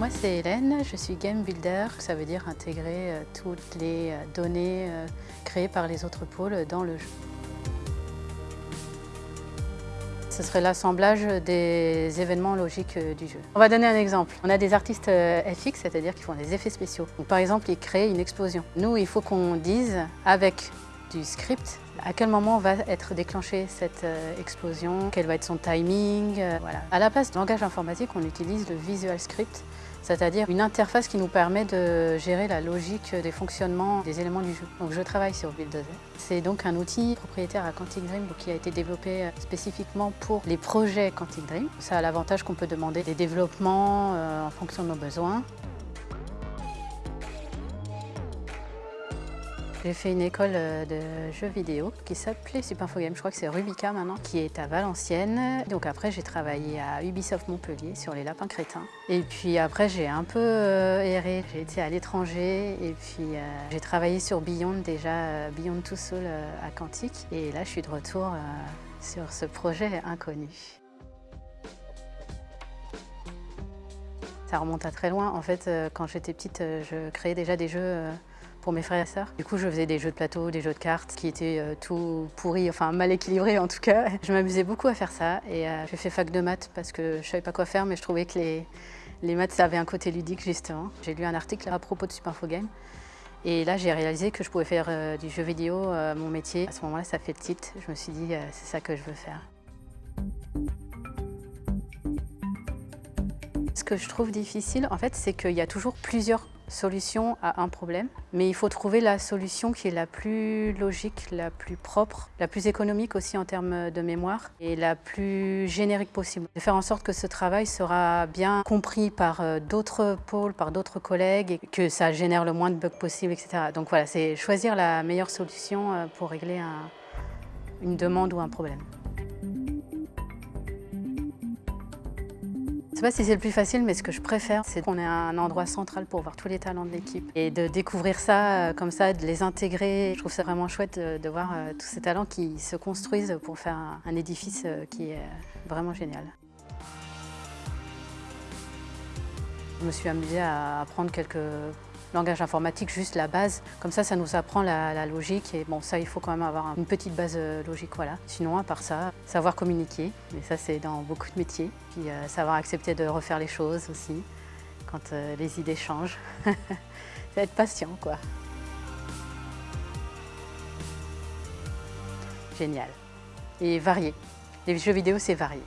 Moi c'est Hélène, je suis game builder, ça veut dire intégrer euh, toutes les euh, données euh, créées par les autres pôles dans le jeu. Ce serait l'assemblage des événements logiques du jeu. On va donner un exemple. On a des artistes FX, c'est-à-dire qui font des effets spéciaux. par exemple, ils créent une explosion. Nous, il faut qu'on dise avec du script à quel moment va être déclenchée cette explosion, quel va être son timing? Voilà. À la place de langage informatique, on utilise le Visual Script c'est-à-dire une interface qui nous permet de gérer la logique des fonctionnements des éléments du jeu. Donc je travaille sur Build C'est donc un outil propriétaire à Quantic Dream qui a été développé euh, spécifiquement pour les projets Quantic Dream. Ça a l'avantage qu'on peut demander des développements euh, en fonction de nos besoins. J'ai fait une école euh, de jeux vidéo qui s'appelait Super Info Game, je crois que c'est Rubica maintenant, qui est à Valenciennes. Donc après j'ai travaillé à Ubisoft Montpellier sur les lapins crétins. Et puis après j'ai un peu euh, erré, j'ai été à l'étranger et puis euh, j'ai travaillé sur Beyond déjà, Beyond Two Soul à Quantique. Et là je suis de retour sur ce projet inconnu. Ça remonte à très loin. En fait, quand j'étais petite, je créais déjà des jeux pour mes frères et sœurs. Du coup, je faisais des jeux de plateau, des jeux de cartes qui étaient euh, tout pourris, enfin mal équilibrés en tout cas. Je m'amusais beaucoup à faire ça et euh, j'ai fait fac de maths parce que je savais pas quoi faire, mais je trouvais que les, les maths, ça avait un côté ludique justement. J'ai lu un article à propos de Super Info Game et là, j'ai réalisé que je pouvais faire euh, du jeu vidéo mon métier. À ce moment-là, ça fait le titre. Je me suis dit, c'est ça que je veux faire. Ce que je trouve difficile, en fait, c'est qu'il y a toujours plusieurs solution à un problème, mais il faut trouver la solution qui est la plus logique, la plus propre, la plus économique aussi en termes de mémoire et la plus générique possible. De faire en sorte que ce travail sera bien compris par euh, d'autres pôles, par d'autres collègues et que ça génère le moins de bugs possible, etc. Donc voilà, c'est choisir la meilleure solution euh, pour régler une demande ou un problème. Sais pas si c'est le plus facile, mais ce que je préfère, c'est qu'on ait un endroit central pour voir tous les talents de l'équipe et de découvrir ça euh, comme ça, de les intégrer. Je trouve ça vraiment chouette de, voir euh, tous ces talents qui se construisent pour faire un édifice euh, qui est vraiment génial. Je me suis amusée à apprendre quelques langage informatique, juste la base. Comme ça, ça nous apprend la, logique. Et bon, ça, il faut quand même avoir une petite base euh, logique, voilà. Sinon, à part ça, savoir communiquer. Mais ça, c'est dans beaucoup de métiers. Puis euh, savoir accepter de refaire les choses aussi, quand euh, les idées changent. c'est être patient, quoi. Génial. Et varié. Les jeux vidéo, c'est varié.